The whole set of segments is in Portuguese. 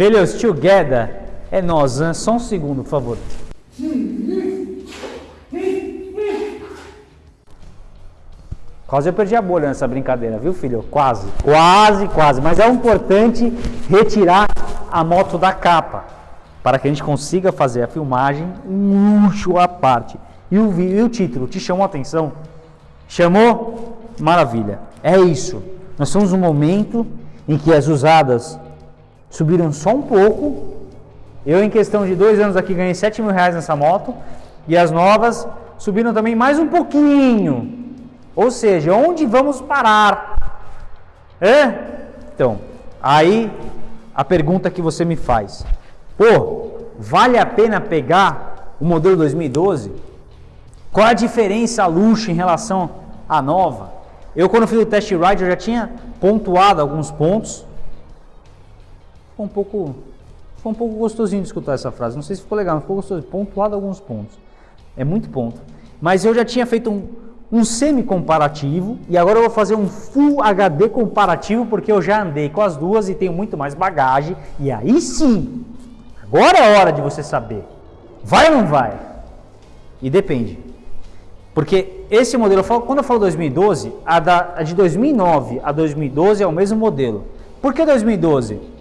Failures together é nós, hein? Só um segundo, por favor. Quase eu perdi a bolha nessa brincadeira, viu, filho? Quase, quase, quase. Mas é importante retirar a moto da capa para que a gente consiga fazer a filmagem um luxo à parte. E o, e o título, te chamou a atenção? Chamou? Maravilha. É isso. Nós estamos num momento em que as usadas subiram só um pouco. Eu, em questão de dois anos aqui, ganhei 7 mil reais nessa moto. E as novas subiram também mais um pouquinho. Ou seja, onde vamos parar? É? Então, aí a pergunta que você me faz: pô, vale a pena pegar o modelo 2012? Qual a diferença luxo em relação à nova? Eu, quando fiz o test ride, eu já tinha pontuado alguns pontos. Ficou um pouco, ficou um pouco gostosinho de escutar essa frase. Não sei se ficou legal, mas ficou gostoso. Pontuado alguns pontos. É muito ponto. Mas eu já tinha feito um, um semi-comparativo e agora eu vou fazer um Full HD comparativo porque eu já andei com as duas e tenho muito mais bagagem e aí sim, agora é hora de você saber, vai ou não vai? E depende, porque esse modelo, quando eu falo 2012, a, da, a de 2009 a 2012 é o mesmo modelo. Por que 2012?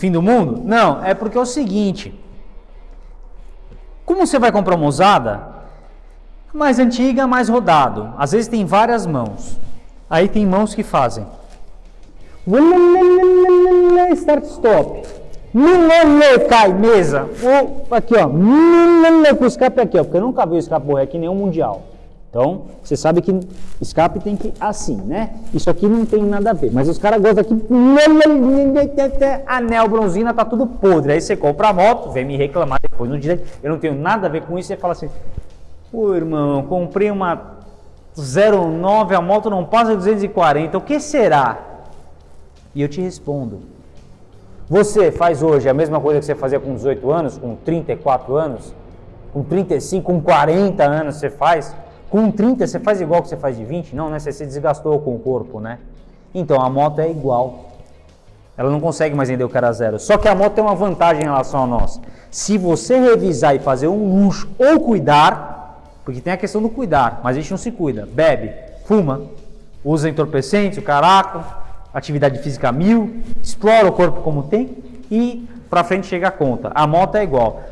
Fim do mundo? Não, é porque é o seguinte, como você vai comprar uma usada, mais antiga, mais rodado. Às vezes tem várias mãos. Aí tem mãos que fazem. Start stop. Cai, mesa. Aqui, ó. Com o escape aqui, ó. Porque eu nunca vi o escape aqui nenhum mundial. Então, você sabe que escape tem que assim, né? Isso aqui não tem nada a ver. Mas os caras gostam aqui. Anel, bronzina, tá tudo podre. Aí você compra a moto, vem me reclamar depois no dia. Eu não tenho nada a ver com isso. Você fala assim: Pô, irmão, comprei uma 09, a moto não passa de 240, o que será? E eu te respondo. Você faz hoje a mesma coisa que você fazia com 18 anos, com 34 anos, com 35, com 40 anos você faz? Com 30 você faz igual que você faz de 20? Não, né? Você se desgastou com o corpo, né? Então a moto é igual. Ela não consegue mais vender o cara zero. Só que a moto tem uma vantagem em relação a nós. Se você revisar e fazer um luxo ou cuidar, porque tem a questão do cuidar, mas a gente não se cuida. Bebe, fuma, usa entorpecentes, o caraco, atividade física mil, explora o corpo como tem e para frente chega a conta. A moto é igual.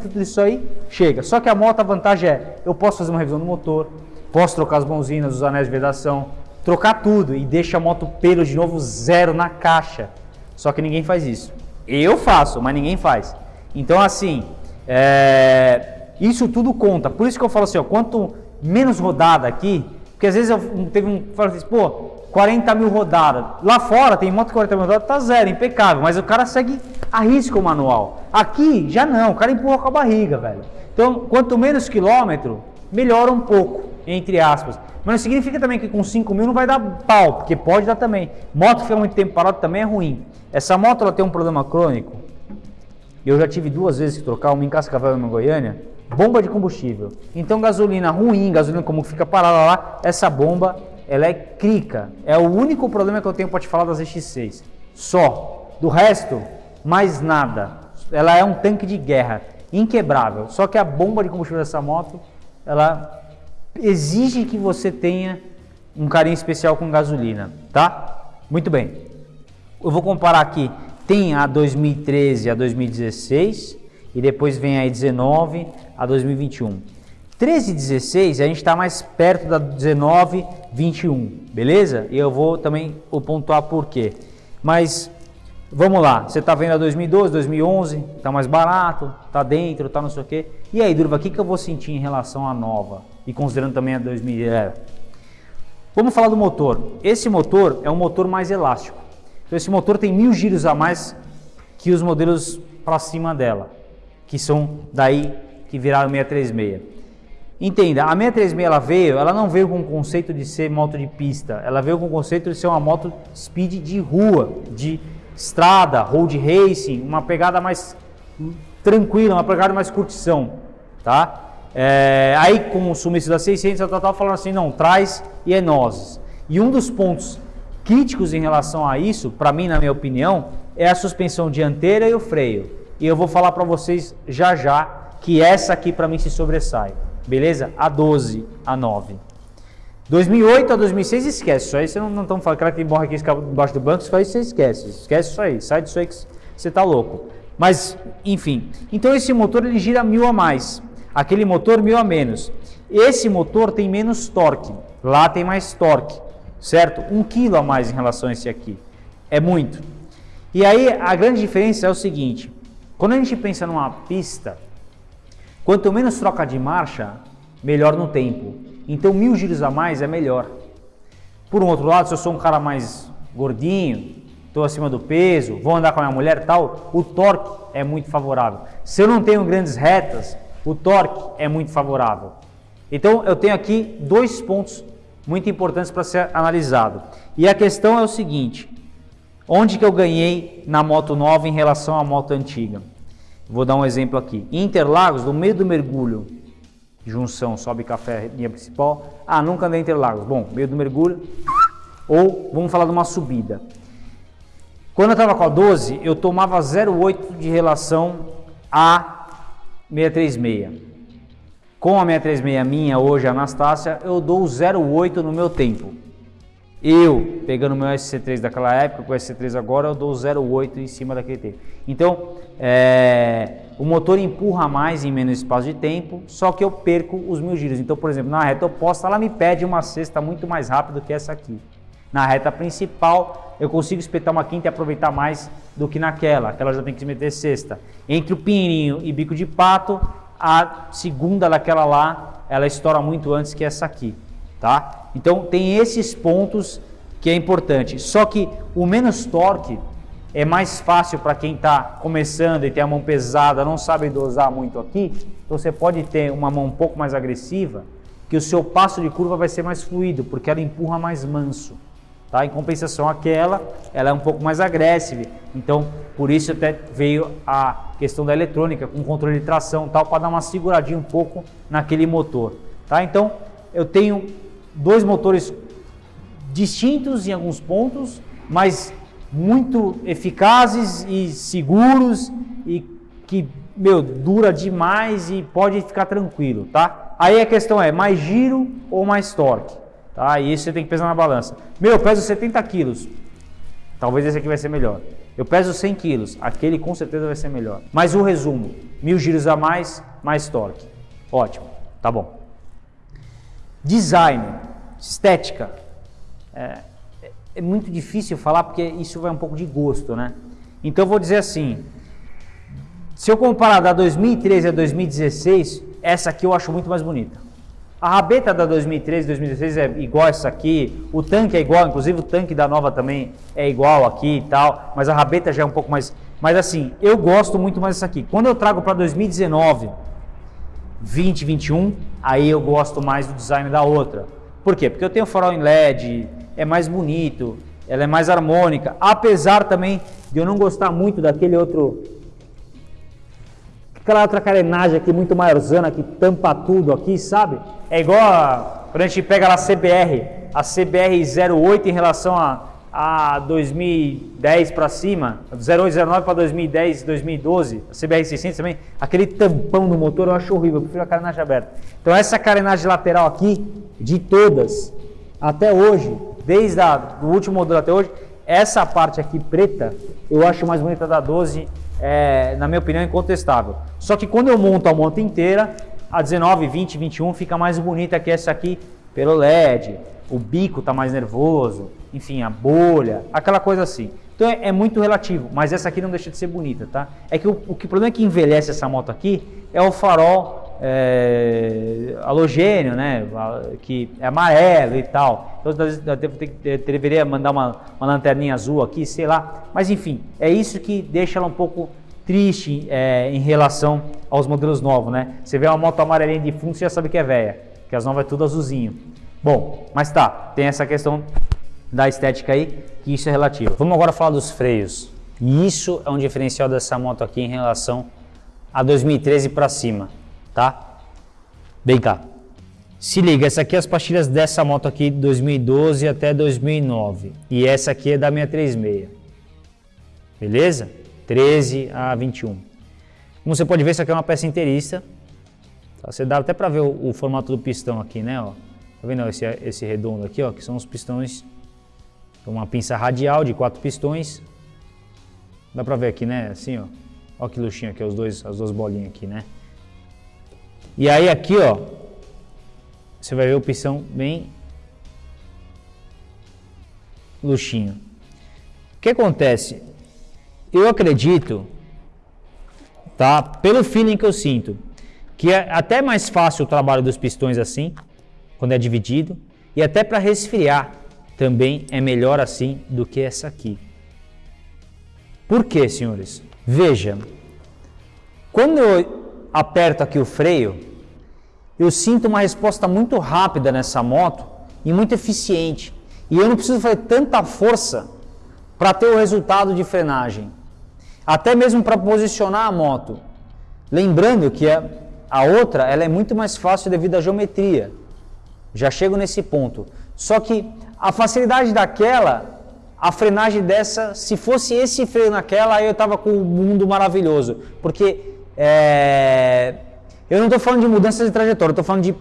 Tudo isso aí chega. Só que a moto, a vantagem é, eu posso fazer uma revisão do motor, posso trocar as mãozinhas, os anéis de vedação, trocar tudo e deixa a moto pelo de novo zero na caixa. Só que ninguém faz isso. Eu faço, mas ninguém faz. Então assim, é, isso tudo conta. Por isso que eu falo assim, ó, quanto menos rodada aqui, porque às vezes eu teve um falo assim, pô, 40 mil rodadas. Lá fora tem moto 40 mil rodadas, tá zero, impecável, mas o cara segue a risco o manual. Aqui já não, o cara empurra com a barriga, velho. Então, quanto menos quilômetro, melhora um pouco, entre aspas. Mas não significa também que com 5 mil não vai dar pau, porque pode dar também. Moto fica muito tempo parado também é ruim. Essa moto ela tem um problema crônico. Eu já tive duas vezes que trocar, uma em Cascavel e uma em Goiânia bomba de combustível. Então gasolina ruim, gasolina como fica parada lá, essa bomba ela é crica. É o único problema que eu tenho para te falar das X6. Só. Do resto, mais nada. Ela é um tanque de guerra, inquebrável. Só que a bomba de combustível dessa moto, ela exige que você tenha um carinho especial com gasolina, tá? Muito bem. Eu vou comparar aqui. Tem a 2013 a 2016 e depois vem aí 19 a 2021. 13 e 16 a gente está mais perto da 19, 21, beleza? E eu vou também pontuar por quê. Mas vamos lá, você está vendo a 2012, 2011, está mais barato, está dentro, está não sei o quê. E aí, Durva, o que, que eu vou sentir em relação à nova? E considerando também a 2000. É. Vamos falar do motor. Esse motor é um motor mais elástico. Então, esse motor tem mil giros a mais que os modelos para cima dela que são daí que viraram 636. Entenda, a 636 ela veio, ela não veio com o conceito de ser moto de pista, ela veio com o conceito de ser uma moto speed de rua, de estrada, road racing, uma pegada mais tranquila, uma pegada mais curtição, tá? É, aí com o sumiço da 600, eu estava falando assim, não, traz e é nós. E um dos pontos críticos em relação a isso, para mim, na minha opinião, é a suspensão dianteira e o freio. E eu vou falar para vocês já já que essa aqui para mim se sobressai. Beleza? A 12, a 9. 2008 a 2006 esquece, isso aí você não estamos falando, cara que morre aqui embaixo do banco, isso aí você esquece, esquece isso aí, sai disso aí que você está louco. Mas, enfim, então esse motor ele gira mil a mais, aquele motor mil a menos. Esse motor tem menos torque, lá tem mais torque, certo? Um quilo a mais em relação a esse aqui, é muito. E aí a grande diferença é o seguinte, quando a gente pensa numa pista, quanto menos troca de marcha, melhor no tempo. Então mil giros a mais é melhor. Por um outro lado, se eu sou um cara mais gordinho, estou acima do peso, vou andar com a minha mulher tal, o torque é muito favorável. Se eu não tenho grandes retas, o torque é muito favorável. Então eu tenho aqui dois pontos muito importantes para ser analisado. E a questão é o seguinte: onde que eu ganhei na moto nova em relação à moto antiga? Vou dar um exemplo aqui. Interlagos, no meio do mergulho, junção sobe café linha principal. Ah, nunca andei em Interlagos. Bom, meio do mergulho. Ou vamos falar de uma subida. Quando eu estava com a 12, eu tomava 0,8 de relação a 636. Com a 636 minha, hoje, a Anastácia, eu dou 0,8 no meu tempo. Eu, pegando meu SC3 daquela época, com o SC3 agora, eu dou 0,8 em cima daquele tempo. Então, é, o motor empurra mais em menos espaço de tempo, só que eu perco os mil giros. Então, por exemplo, na reta oposta, ela me pede uma sexta muito mais rápido que essa aqui. Na reta principal, eu consigo espetar uma quinta e aproveitar mais do que naquela. Aquela já tem que se meter sexta. Entre o pinheirinho e bico de pato, a segunda daquela lá, ela estoura muito antes que essa aqui, tá? Então, tem esses pontos que é importante. Só que o menos torque é mais fácil para quem está começando e tem a mão pesada, não sabe dosar muito aqui, então você pode ter uma mão um pouco mais agressiva, que o seu passo de curva vai ser mais fluido, porque ela empurra mais manso. Tá? Em compensação aquela, ela é um pouco mais agressiva. Então, por isso até veio a questão da eletrônica, com controle de tração tal, para dar uma seguradinha um pouco naquele motor. Tá? Então, eu tenho dois motores distintos em alguns pontos, mas muito eficazes e seguros e que, meu, dura demais e pode ficar tranquilo, tá? Aí a questão é mais giro ou mais torque, tá? E isso você tem que pesar na balança. Meu, eu peso 70 quilos, talvez esse aqui vai ser melhor. Eu peso 100 quilos, aquele com certeza vai ser melhor. Mas o resumo, mil giros a mais, mais torque. Ótimo, tá bom. Design, estética. É, é muito difícil falar porque isso vai um pouco de gosto, né? Então vou dizer assim, se eu comparar da 2013 a 2016, essa aqui eu acho muito mais bonita. A rabeta da 2013 2016 é igual essa aqui, o tanque é igual, inclusive o tanque da nova também é igual aqui e tal, mas a rabeta já é um pouco mais... Mas assim, eu gosto muito mais dessa aqui. Quando eu trago para 2019, 20, 21, aí eu gosto mais do design da outra. Por quê? Porque eu tenho farol em LED, é mais bonito, ela é mais harmônica, apesar também de eu não gostar muito daquele outro aquela outra carenagem aqui muito maiorzana que tampa tudo aqui, sabe? É igual a, quando a gente pega lá a CBR, a CBR 08 em relação a, a 2010 para cima, 08, 09 para 2010, 2012, a CBR 600 também, aquele tampão no motor eu acho horrível, eu prefiro a carenagem aberta. Então essa carenagem lateral aqui, de todas, até hoje, desde o último modelo até hoje, essa parte aqui preta, eu acho mais bonita da 12, é, na minha opinião, incontestável. Só que quando eu monto a moto inteira, a 19, 20, 21 fica mais bonita que essa aqui pelo LED, o bico está mais nervoso, enfim, a bolha, aquela coisa assim. Então é, é, muito relativo, mas essa aqui não deixa de ser bonita, tá? É que o, o, que, problema é que envelhece essa moto aqui é o farol é, halogênio, né, que é amarelo e tal. Então, eu deveria mandar uma, uma lanterninha azul aqui, sei lá. Mas enfim, é isso que deixa ela um pouco triste é, em relação aos modelos novos, né? Você vê uma moto amarelinha de fundo, você já sabe que é velha, que as novas é tudo azulzinho. Bom, mas tá, tem essa questão da estética aí, que isso é relativo. Vamos agora falar dos freios. E isso é um diferencial dessa moto aqui em relação a 2013 para cima tá? Vem cá. Se liga, essa aqui é as pastilhas dessa moto aqui de 2012 até 2009. E essa aqui é da minha 36. Beleza? 13 a 21. Como você pode ver, isso aqui é uma peça inteiriça. Tá? Você dá até para ver o, o, formato do pistão aqui, né? Ó. Tá vendo esse, esse redondo aqui, ó? Que são os pistões. Uma pinça radial de quatro pistões. Dá para ver aqui, né? Assim, ó. Olha que luxinho aqui, os dois, as duas bolinhas aqui, né? E aí aqui, ó, você vai ver o pistão bem luxinho. O que acontece? Eu acredito, tá? Pelo feeling que eu sinto, que é até mais fácil o trabalho dos pistões assim, quando é dividido, e até para resfriar também é melhor assim do que essa aqui. Por quê, senhores? Veja, quando eu aperto aqui o freio, eu sinto uma resposta muito rápida nessa moto e muito eficiente. E eu não preciso fazer tanta força para ter o resultado de frenagem. Até mesmo para posicionar a moto. Lembrando que a, a outra ela é muito mais fácil devido à geometria. Já chego nesse ponto. Só que a facilidade daquela, a frenagem dessa, se fosse esse freio naquela, aí eu estava com um mundo maravilhoso. Porque é, eu não estou falando de mudança de trajetória, estou falando de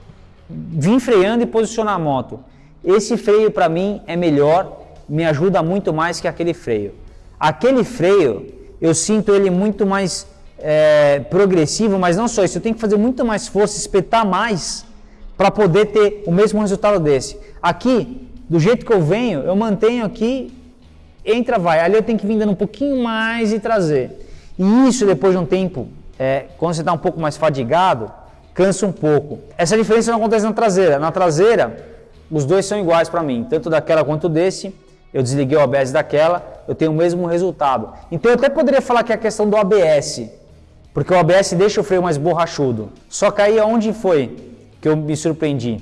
vir freando e posicionar a moto. Esse freio para mim é melhor, me ajuda muito mais que aquele freio. Aquele freio, eu sinto ele muito mais é, progressivo, mas não só isso, eu tenho que fazer muito mais força, espetar mais para poder ter o mesmo resultado desse. Aqui, do jeito que eu venho, eu mantenho aqui, entra, vai. Ali eu tenho que vir dando um pouquinho mais e trazer. E isso, depois de um tempo, é, quando você está um pouco mais fadigado, cansa um pouco. Essa diferença não acontece na traseira. Na traseira, os dois são iguais para mim, tanto daquela quanto desse. Eu desliguei o ABS daquela, eu tenho o mesmo resultado. Então eu até poderia falar que é a questão do ABS, porque o ABS deixa o freio mais borrachudo. Só que aí aonde foi que eu me surpreendi?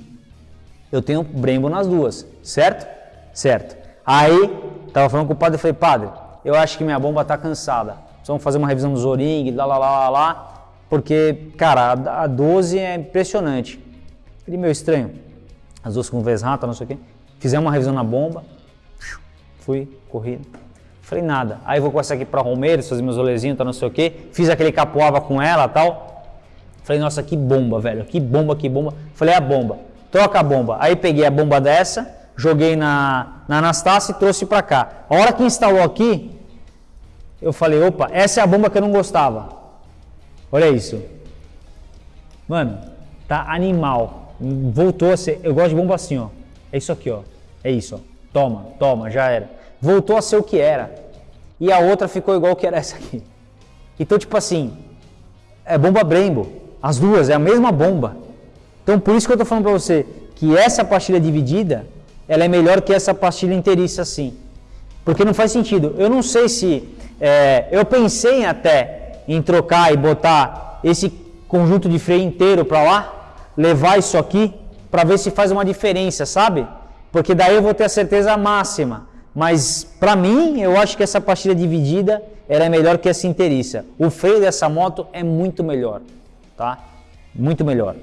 Eu tenho Brembo nas duas, certo? Certo. Aí, tava falando com o padre, eu falei, padre, eu acho que minha bomba tá cansada. Vamos fazer uma revisão do Zoring, lá, lá, lá, lá, lá, porque, cara, a 12 é impressionante. Ele meio estranho as duas com rata, não sei o quê. Fizemos uma revisão na bomba, fui, corrido. Falei, nada. Aí vou com essa aqui para Romeiros, fazer meus rolezinhos, tá, não sei o quê. Fiz aquele capoava com ela tal. Falei, nossa, que bomba, velho. Que bomba, que bomba. Falei, é a bomba. Troca a bomba. Aí peguei a bomba dessa, joguei na, na Anastácia e trouxe para cá. A hora que instalou aqui, eu falei, opa, essa é a bomba que eu não gostava. Olha isso. Mano, tá animal voltou a ser. Eu gosto de bomba assim, ó. É isso aqui, ó. É isso, ó. Toma, toma, já era. Voltou a ser o que era. E a outra ficou igual que era essa aqui. Então, tipo assim, é bomba Brembo. As duas, é a mesma bomba. Então, por isso que eu tô falando pra você que essa pastilha dividida, ela é melhor que essa pastilha inteiriça assim. Porque não faz sentido. Eu não sei se. É, eu pensei até em trocar e botar esse conjunto de freio inteiro para lá, levar isso aqui para ver se faz uma diferença, sabe? Porque daí eu vou ter a certeza máxima. Mas para mim, eu acho que essa pastilha dividida ela é melhor que essa inteiriça. O freio dessa moto é muito melhor, tá? Muito melhor.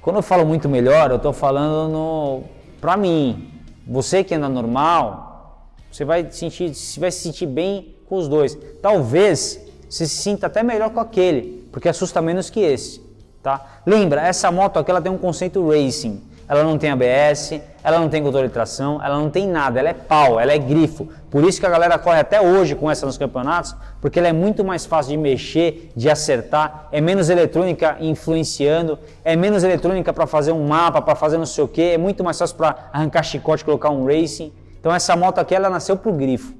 Quando eu falo muito melhor, eu estou falando no para mim. Você que anda normal, você vai sentir, vai se sentir bem com os dois. Talvez você se sinta até melhor com aquele, porque assusta menos que esse. Tá? Lembra, essa moto aqui ela tem um conceito racing. Ela não tem ABS, ela não tem controle de tração, ela não tem nada, ela é pau, ela é grifo. Por isso que a galera corre até hoje com essa nos campeonatos, porque ela é muito mais fácil de mexer, de acertar, é menos eletrônica influenciando, é menos eletrônica para fazer um mapa, para fazer não sei o que, é muito mais fácil para arrancar chicote e colocar um racing. Então essa moto aqui ela nasceu pro grifo,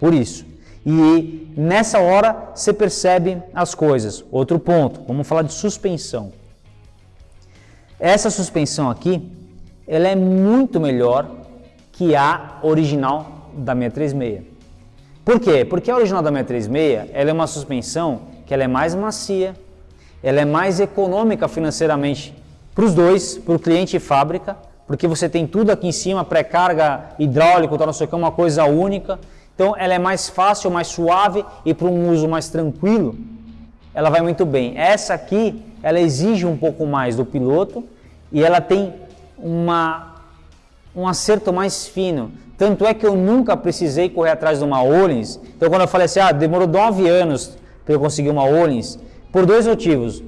por isso. E nessa hora você percebe as coisas. Outro ponto, vamos falar de suspensão. Essa suspensão aqui, ela é muito melhor que a original da 636. Por quê? Porque a original da 636, ela é uma suspensão que ela é mais macia, ela é mais econômica financeiramente para os dois, para o cliente e fábrica, porque você tem tudo aqui em cima, pré-carga hidráulico, tal, não sei o que, uma coisa única. Então ela é mais fácil, mais suave e para um uso mais tranquilo, ela vai muito bem. Essa aqui, ela exige um pouco mais do piloto e ela tem uma, um acerto mais fino. Tanto é que eu nunca precisei correr atrás de uma Olins. Então quando eu falei assim, ah, demorou 9 anos para eu conseguir uma Olins, por dois motivos.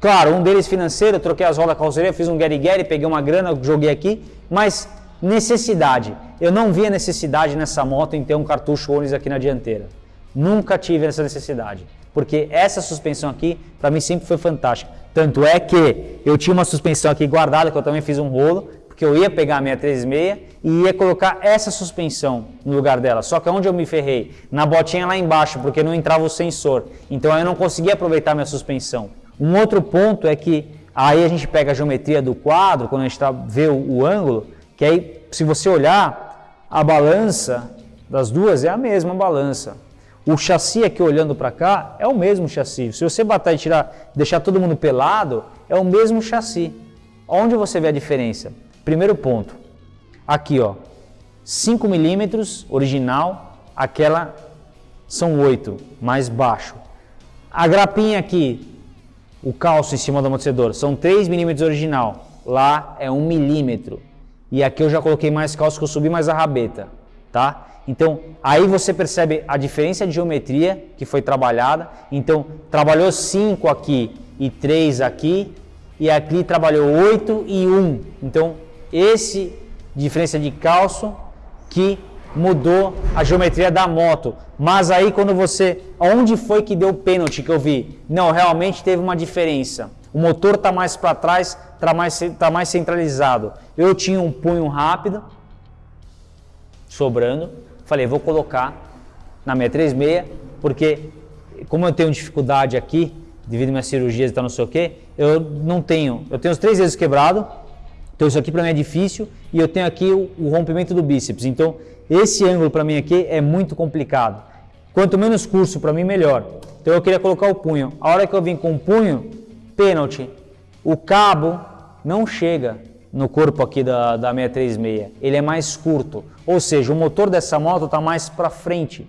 Claro, um deles financeiro, eu troquei as rodas da carroceria, fiz um Gary Gary, peguei uma grana, joguei aqui, mas necessidade. Eu não via necessidade nessa moto em ter um cartucho Olins aqui na dianteira. Nunca tive essa necessidade, porque essa suspensão aqui para mim sempre foi fantástica. Tanto é que eu tinha uma suspensão aqui guardada que eu também fiz um rolo, porque eu ia pegar a minha 36 e ia colocar essa suspensão no lugar dela. Só que onde eu me ferrei? Na botinha lá embaixo, porque não entrava o sensor. Então eu não conseguia aproveitar minha suspensão. Um outro ponto é que aí a gente pega a geometria do quadro, quando a gente tá, vê o, o ângulo, que aí se você olhar, a balança das duas é a mesma balança. O chassi aqui olhando para cá é o mesmo chassi. Se você bater e tirar, deixar todo mundo pelado, é o mesmo chassi. Onde você vê a diferença? Primeiro ponto. Aqui, ó. 5 milímetros original, aquela são 8, mais baixo. A grapinha aqui o calço em cima do amortecedor. São 3 milímetros original, lá é 1 milímetro. E aqui eu já coloquei mais calço que eu subi mais a rabeta, tá? Então, aí você percebe a diferença de geometria que foi trabalhada. Então, trabalhou 5 aqui e 3 aqui, e aqui trabalhou 8 e 1. Então, esse diferença de calço que mudou a geometria da moto. Mas aí quando você, onde foi que deu pênalti que eu vi? Não, realmente teve uma diferença. O motor está mais para trás, está mais, tá mais centralizado. Eu tinha um punho rápido, sobrando. Falei, vou colocar na 636, porque como eu tenho dificuldade aqui, devido às minhas cirurgias e tal, não sei o que, eu não tenho. Eu tenho os três dedos quebrados, então isso aqui para mim é difícil, e eu tenho aqui o, o rompimento do bíceps. Então esse ângulo para mim aqui é muito complicado. Quanto menos curso para mim, melhor. Então eu queria colocar o punho. A hora que eu vim com o punho, pênalti. O cabo não chega no corpo aqui da, da 636. Ele é mais curto. Ou seja, o motor dessa moto está mais para frente.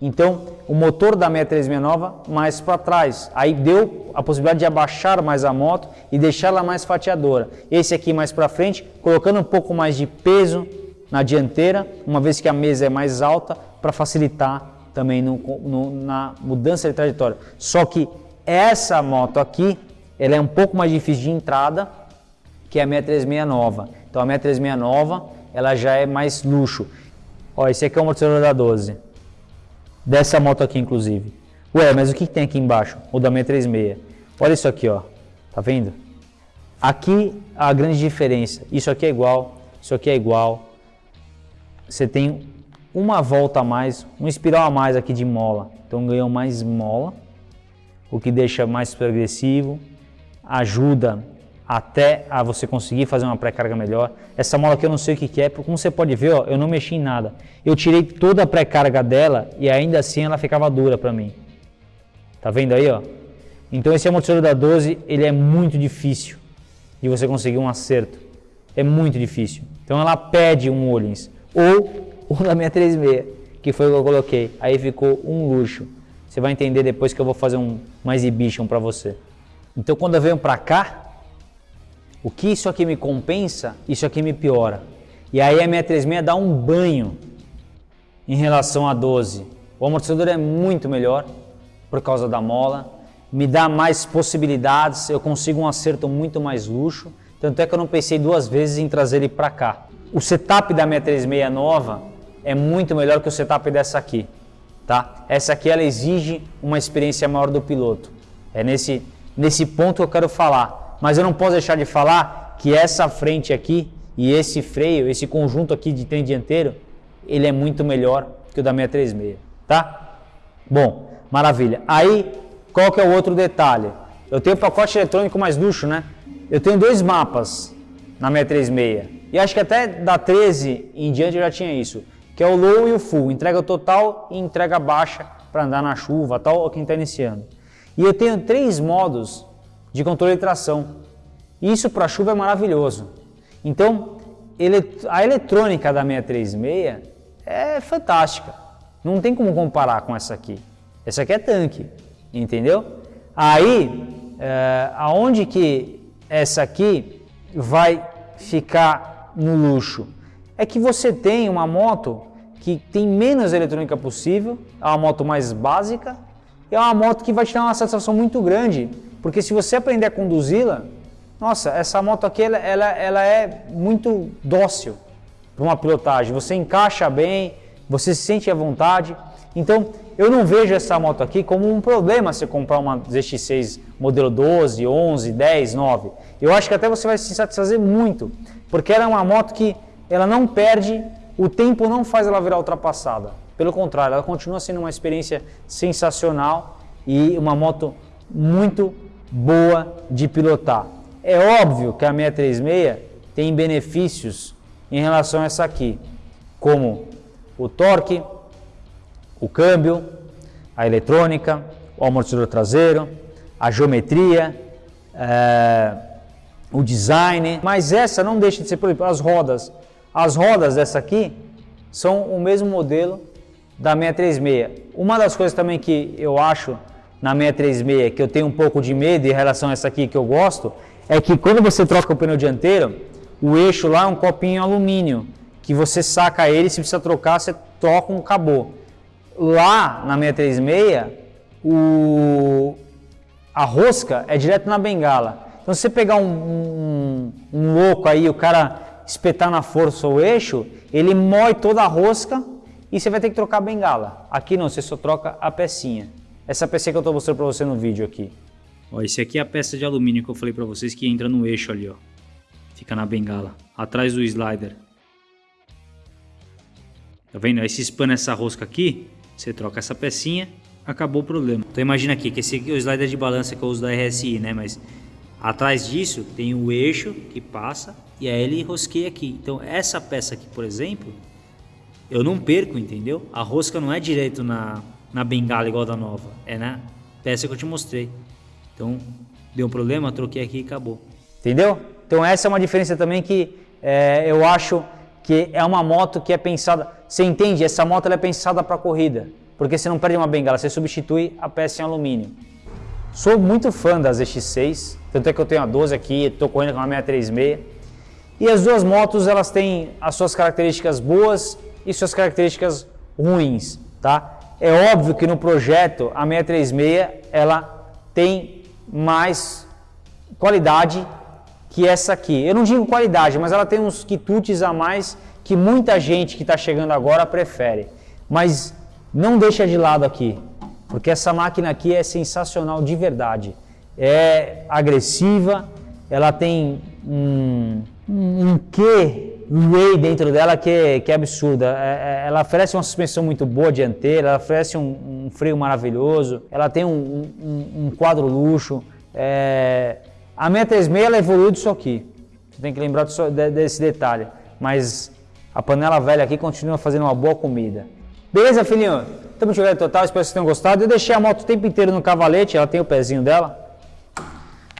Então, o motor da 636 nova mais para trás. Aí deu a possibilidade de abaixar mais a moto e deixá-la mais fatiadora. Esse aqui mais para frente, colocando um pouco mais de peso na dianteira, uma vez que a mesa é mais alta, para facilitar também no, no, na mudança de trajetória. Só que essa moto aqui, ela é um pouco mais difícil de entrada que a 636 nova. Então a 636 nova, ela já é mais luxo. Ó, esse aqui é o amortecedor da 12. Dessa moto aqui, inclusive. Ué, mas o que, que tem aqui embaixo? O da 636. Olha isso aqui, ó. Tá vendo? Aqui a grande diferença. Isso aqui é igual, isso aqui é igual, você tem uma volta a mais, um espiral a mais aqui de mola. Então ganhou mais mola, o que deixa mais progressivo, ajuda até a você conseguir fazer uma pré-carga melhor. Essa mola aqui eu não sei o que, que é, como você pode ver, ó, eu não mexi em nada. Eu tirei toda a pré-carga dela e ainda assim ela ficava dura para mim. Tá vendo aí, ó? Então esse amortecedor da 12, ele é muito difícil de você conseguir um acerto. É muito difícil. Então ela pede um Olins ou o da 636, que foi o que eu coloquei. Aí ficou um luxo. Você vai entender depois que eu vou fazer um, uma exhibition para você. Então quando eu venho para cá, o que isso aqui me compensa, isso aqui me piora. E aí a 636 dá um banho em relação a 12. O amortecedor é muito melhor por causa da mola, me dá mais possibilidades, eu consigo um acerto muito mais luxo. Tanto é que eu não pensei duas vezes em trazer ele para cá. O setup da 636 nova é muito melhor que o setup dessa aqui, tá? Essa aqui ela exige uma experiência maior do piloto. É nesse, nesse ponto que eu quero falar. Mas eu não posso deixar de falar que essa frente aqui e esse freio, esse conjunto aqui de trem dianteiro, ele é muito melhor que o da 636, tá? Bom, maravilha. Aí, qual que é o outro detalhe? Eu tenho o pacote eletrônico mais luxo, né? Eu tenho dois mapas na 636. E acho que até da 13 em diante eu já tinha isso, que é o low e o full, entrega total e entrega baixa para andar na chuva, tal, ou quem está iniciando. E eu tenho três modos de controle de tração. Isso para chuva é maravilhoso. Então, a eletrônica da 636 é fantástica. Não tem como comparar com essa aqui. Essa aqui é tanque, entendeu? Aí, é, aonde que essa aqui vai ficar no luxo. é que você tem uma moto que tem menos eletrônica possível, é uma moto mais básica, é uma moto que vai te dar uma satisfação muito grande, porque se você aprender a conduzi-la, nossa, essa moto aqui ela, ela, ela é muito dócil para uma pilotagem, você encaixa bem, você se sente à vontade. Então, eu não vejo essa moto aqui como um problema você comprar uma ZX6 modelo 12, 11, 10, 9. Eu acho que até você vai se satisfazer muito, porque ela é uma moto que ela não perde, o tempo não faz ela virar ultrapassada. Pelo contrário, ela continua sendo uma experiência sensacional e uma moto muito boa de pilotar. É óbvio que a 636 tem benefícios em relação a essa aqui, como o torque, o câmbio, a eletrônica, o amortecedor traseiro, a geometria, é, o design, mas essa não deixa de ser, por exemplo, as rodas. As rodas dessa aqui são o mesmo modelo da 636. Uma das coisas também que eu acho na 636 que eu tenho um pouco de medo em relação a essa aqui que eu gosto, é que quando você troca o pneu dianteiro, o eixo lá é um copinho alumínio, que você saca ele, se precisa trocar, você troca um acabou. Lá na 636, o, a rosca é direto na bengala. Então, se você pegar um, um, um louco aí, o cara espetar na força o eixo, ele mói toda a rosca e você vai ter que trocar a bengala. Aqui não, você só troca a pecinha. Essa pecinha que eu estou mostrando para você no vídeo aqui. Ó, esse aqui é a peça de alumínio que eu falei para vocês que entra no eixo ali, ó. Fica na bengala, atrás do slider. Tá vendo? Aí se espana essa rosca aqui, você troca essa pecinha, acabou o problema. Então imagina aqui que esse aqui é o slider de balança que eu uso da RSI, né? Mas atrás disso tem o eixo que passa e aí ele rosqueia aqui. Então essa peça aqui, por exemplo, eu não perco, entendeu? A rosca não é direito na, na bengala igual da nova, é na peça que eu te mostrei. Então deu um problema, troquei aqui e acabou. Entendeu? Então essa é uma diferença também que é, eu acho que é uma moto que é pensada. Você entende? Essa moto é pensada para corrida, porque você não perde uma bengala, você substitui a peça em alumínio. Sou muito fã das ZX6, tanto é que eu tenho a 12 aqui, estou correndo com a 636. E as duas motos elas têm as suas características boas e suas características ruins, tá? É óbvio que no projeto a 636 ela tem mais qualidade que essa aqui. Eu não digo qualidade, mas ela tem uns quitutes a mais que muita gente que está chegando agora prefere. Mas não deixa de lado aqui, porque essa máquina aqui é sensacional de verdade. É agressiva, ela tem um, um, quê Ray dentro dela que é, que é absurda. É, é, ela oferece uma suspensão muito boa dianteira, ela oferece um, um freio maravilhoso, ela tem um, um, um quadro luxo. É, a 636 ela evoluiu disso aqui. Você tem que lembrar disso, desse detalhe. Mas a panela velha aqui continua fazendo uma boa comida. Beleza, filhinho? Estamos jogando total, espero que vocês tenham gostado. Eu deixei a moto o tempo inteiro no cavalete, ela tem o pezinho dela.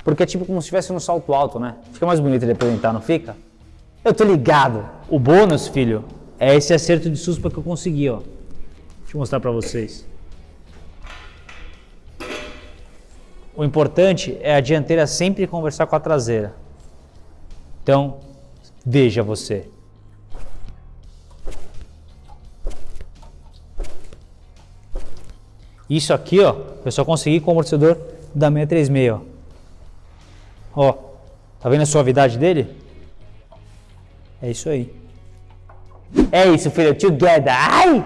Porque é tipo como se estivesse no salto alto, né? Fica mais bonito de apresentar, não fica? Eu tô ligado. O bônus, filho, é esse acerto de suspa que eu consegui, ó. Deixa eu mostrar pra vocês. O importante é a dianteira sempre conversar com a traseira. Então, veja você. Isso aqui, ó, eu só consegui com o amortecedor da 636, ó. Ó, tá vendo a suavidade dele? É isso aí. É isso, filho. Together. Ai!